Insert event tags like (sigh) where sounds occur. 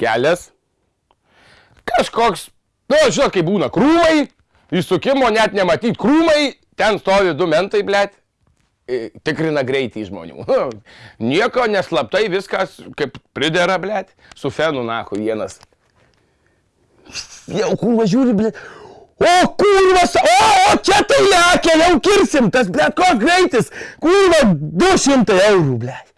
kelias. Kažkoks, nu, žinot, kai būna krūmai, įsukimo net nematyti krūmai, ten stovi du mentai, blėt, tikrina greitį žmonių. (laughs) Nu, nieko neslaptai, viskas kaip pridera, blėt, su fenu nahu vienas. Jau kurva žiūri, blėt. O, kurvas, o, o, čia tai lekia, jau kirsim, tas, blėt, koks greitis. Kurva, 200 eurų, blėt.